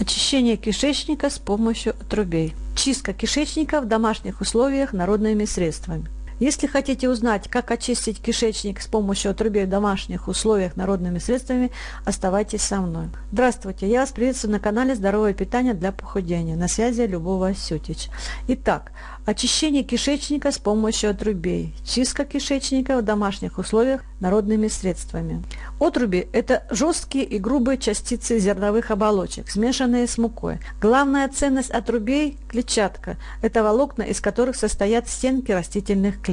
Очищение кишечника с помощью отрубей. Чистка кишечника в домашних условиях народными средствами. Если хотите узнать, как очистить кишечник с помощью отрубей в домашних условиях народными средствами, оставайтесь со мной. Здравствуйте, я вас приветствую на канале Здоровое питание для похудения. На связи Любова Сютич. Итак, очищение кишечника с помощью отрубей. Чистка кишечника в домашних условиях народными средствами. Отруби – это жесткие и грубые частицы зерновых оболочек, смешанные с мукой. Главная ценность отрубей – клетчатка. Это волокна, из которых состоят стенки растительных клеток.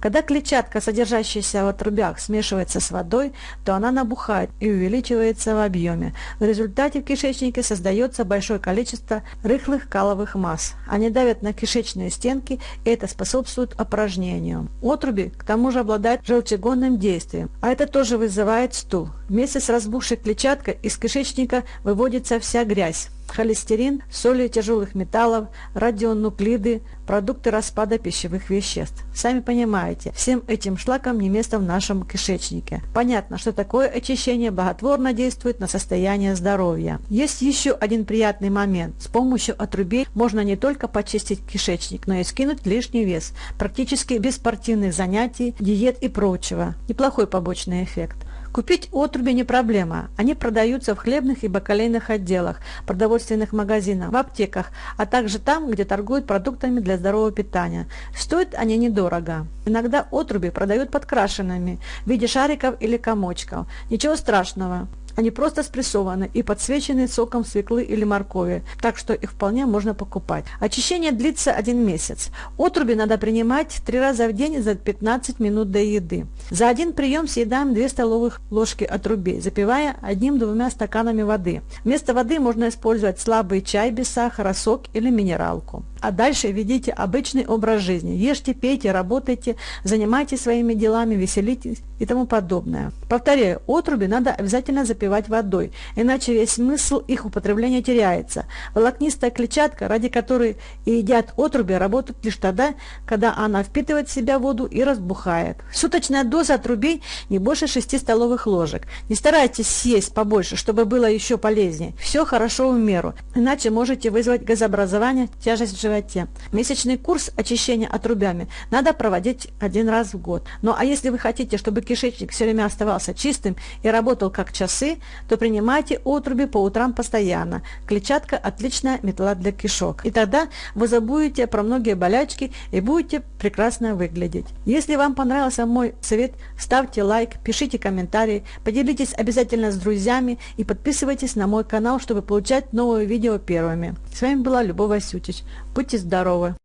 Когда клетчатка, содержащаяся в отрубях, смешивается с водой, то она набухает и увеличивается в объеме. В результате в кишечнике создается большое количество рыхлых каловых масс. Они давят на кишечные стенки, и это способствует опорожнению. Отруби, к тому же, обладают желчегонным действием, а это тоже вызывает стул. Вместе с разбухшей клетчаткой из кишечника выводится вся грязь холестерин, соли тяжелых металлов, радионуклиды, продукты распада пищевых веществ. Сами понимаете, всем этим шлакам не место в нашем кишечнике. Понятно, что такое очищение благотворно действует на состояние здоровья. Есть еще один приятный момент. С помощью отрубей можно не только почистить кишечник, но и скинуть лишний вес, практически без спортивных занятий, диет и прочего. Неплохой побочный эффект. Купить отруби не проблема. Они продаются в хлебных и бакалейных отделах, продовольственных магазинах, в аптеках, а также там, где торгуют продуктами для здорового питания. Стоят они недорого. Иногда отруби продают подкрашенными в виде шариков или комочков. Ничего страшного. Они просто спрессованы и подсвечены соком свеклы или моркови, так что их вполне можно покупать. Очищение длится один месяц. Отруби надо принимать три раза в день за 15 минут до еды. За один прием съедаем 2 столовых ложки отрубей, запивая одним-двумя стаканами воды. Вместо воды можно использовать слабый чай без сахара, сок или минералку. А дальше ведите обычный образ жизни. Ешьте, пейте, работайте, занимайтесь своими делами, веселитесь и тому подобное. Повторяю, отруби надо обязательно запивать запивать водой, иначе весь смысл их употребления теряется. Волокнистая клетчатка, ради которой и едят отруби, работает лишь тогда, когда она впитывает в себя воду и разбухает. Суточная доза отрубей не больше 6 столовых ложек. Не старайтесь съесть побольше, чтобы было еще полезнее. Все хорошо в меру, иначе можете вызвать газообразование, тяжесть в животе. Месячный курс очищения отрубями надо проводить один раз в год. Ну а если вы хотите, чтобы кишечник все время оставался чистым и работал как часы, то принимайте отруби по утрам постоянно. Клетчатка – отличная метла для кишок. И тогда вы забудете про многие болячки и будете прекрасно выглядеть. Если вам понравился мой совет, ставьте лайк, пишите комментарии, поделитесь обязательно с друзьями и подписывайтесь на мой канал, чтобы получать новые видео первыми. С вами была Любовь Васютич. Будьте здоровы!